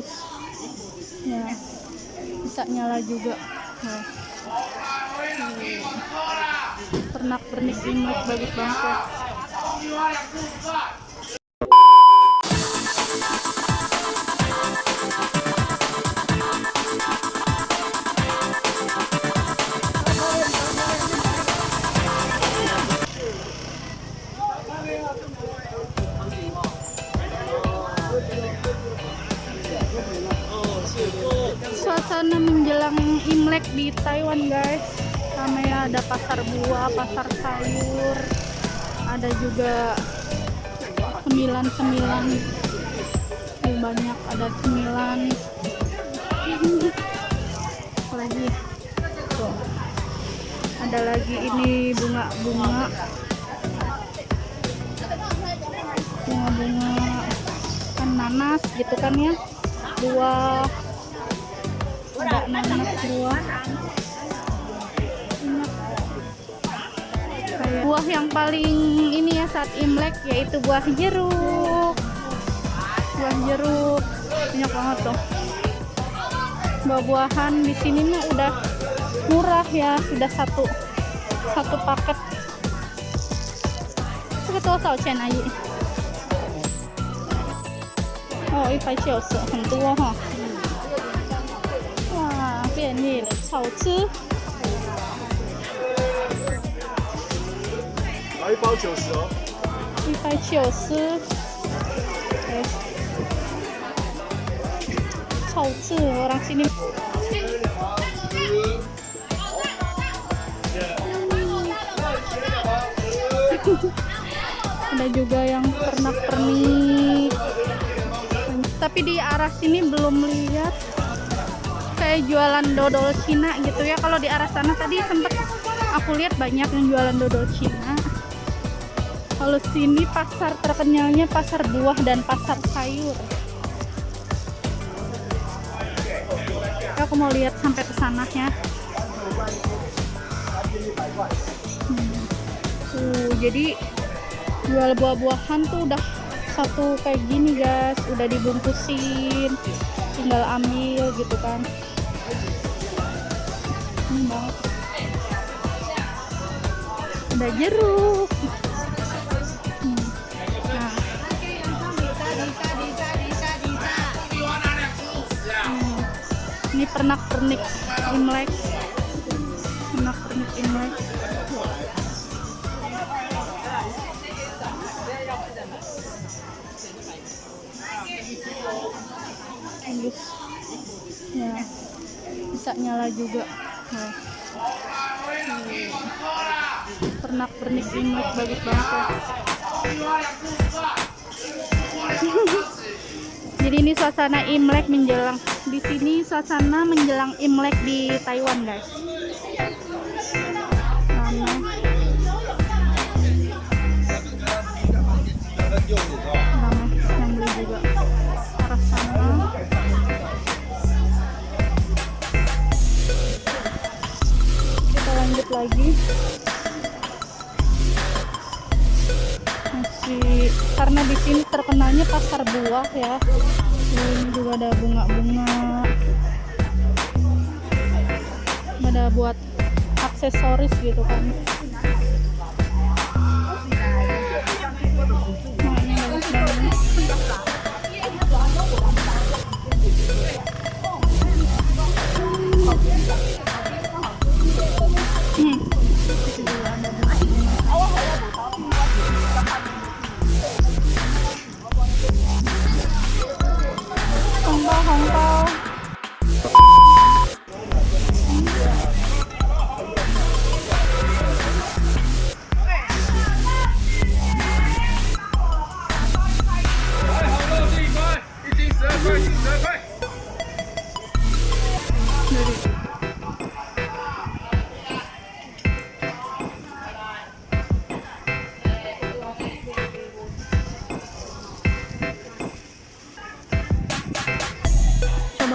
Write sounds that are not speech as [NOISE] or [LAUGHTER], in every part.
bagus ya bisa nyala juga nah. pernak pernik imlek bagus banget ya suasana menjelang Imlek di Taiwan guys. Ramai ada pasar buah pasar sayur ada juga sembilan-sembilan banyak ada sembilan lagi. Tuh. ada lagi ini bunga-bunga. Bunga-bunga. Kan nanas gitu kan ya. Buah buah buah yang paling ini ya saat imlek yaitu buah jeruk buah jeruk banyak banget tuh buah-buahan di sini mah udah murah ya sudah satu satu paket itu total chen aja oh 一百九十很多哈哇 便宜了好吃来一包九十哦。一百九十，哎，好吃orang sini. Ada juga yang pernak-pernik. Tapi di arah sini belum lihat kayak jualan dodol Cina gitu ya. Kalau di arah sana tadi sempet aku lihat banyak yang jualan dodol Cina. Kalau sini pasar terkenalnya pasar buah dan pasar sayur. Aku mau lihat sampai ke sana ya. Hmm. tuh jadi jual buah-buahan tuh udah satu kayak gini guys. Udah dibungkusin tinggal ambil gitu kan ada jeruk. Ini pernak pernik imlek. Pernak pernik imlek. Bagus ya bisa nyala juga. Nah. Pernak pernik imlek bagus banget ya. [LAUGHS] Jadi ini suasana imlek menjelang di sini suasana menjelang imlek di Taiwan guys karena di sini terkenalnya pasar buah ya. Ini juga ada bunga-bunga. Ada buat aksesoris gitu kan coba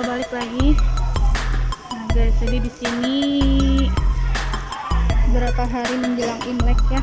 balik lagi. Nah guys jadi di sini berapa hari menjelang imlek ya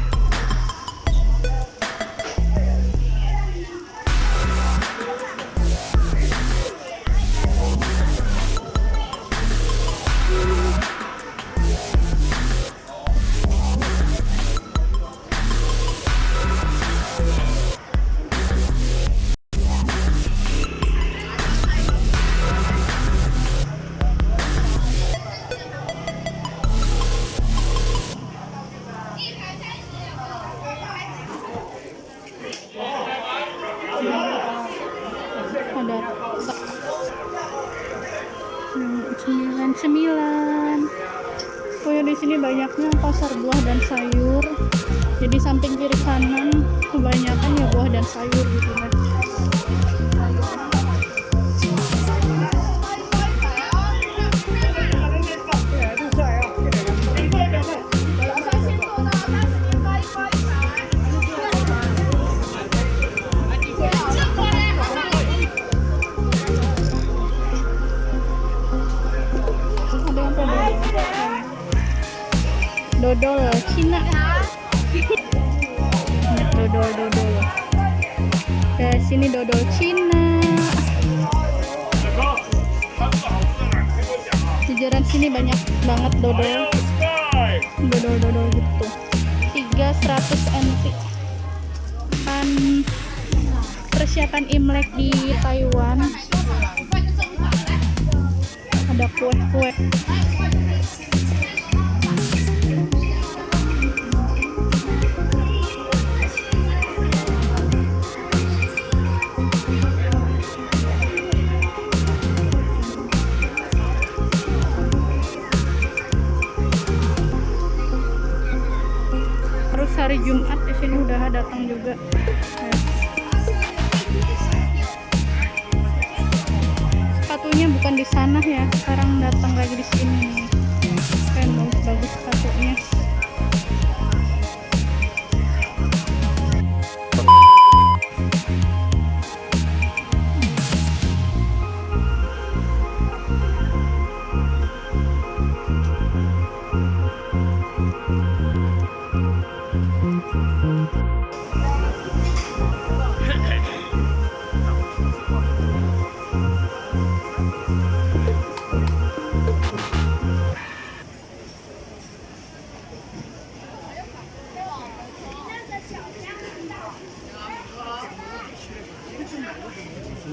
ada Hmm, sembilan sembilan pokoknya di sini banyaknya pasar buah dan sayur. Jadi samping kiri kanan kebanyakan ya buah dan sayur gitu kan dodol Cina. Banyak dodol dodol. Ke sini dodol Cina. Jajaran sini banyak banget dodol. Dodol dodol gitu. Tiga 100 NT kan persiapan Imlek di Taiwan. Ada kue-kue hari Jumat di sini udah datang juga Ya. sepatunya bukan di sana ya sekarang datang lagi di sini keren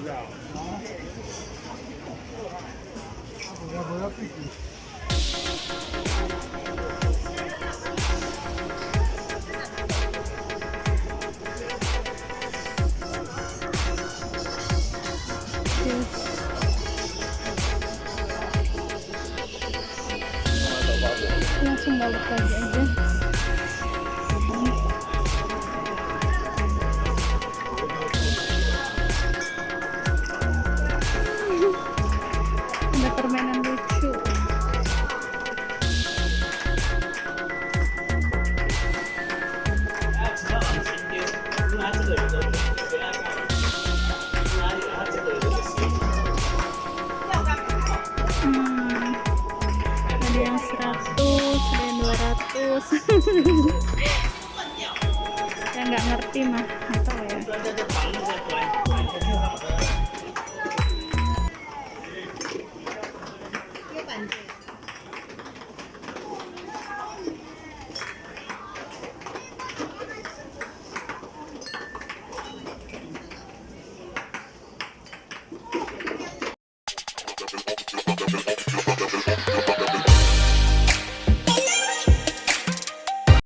bagus bagus sepatunya Yes. langsung balik lagi aja ada ratus saya nggak ngerti mah nggak tahu ya.